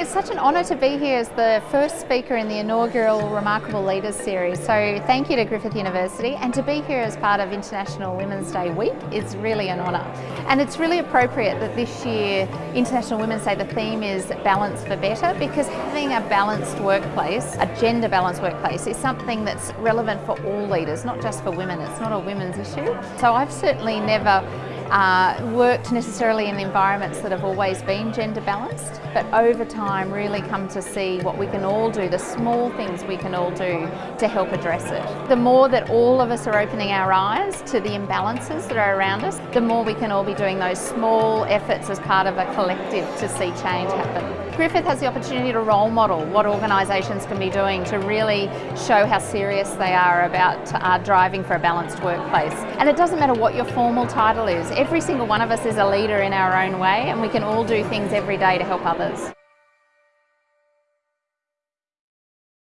It's such an honour to be here as the first speaker in the inaugural Remarkable Leaders series. So thank you to Griffith University and to be here as part of International Women's Day week is really an honour. And it's really appropriate that this year International Women's Day the theme is balance for better because having a balanced workplace, a gender balanced workplace is something that's relevant for all leaders, not just for women. It's not a women's issue. So I've certainly never uh, worked necessarily in environments that have always been gender balanced, but over time really come to see what we can all do, the small things we can all do to help address it. The more that all of us are opening our eyes to the imbalances that are around us, the more we can all be doing those small efforts as part of a collective to see change happen. Griffith has the opportunity to role model what organisations can be doing to really show how serious they are about uh, driving for a balanced workplace. And it doesn't matter what your formal title is, every single one of us is a leader in our own way and we can all do things every day to help others.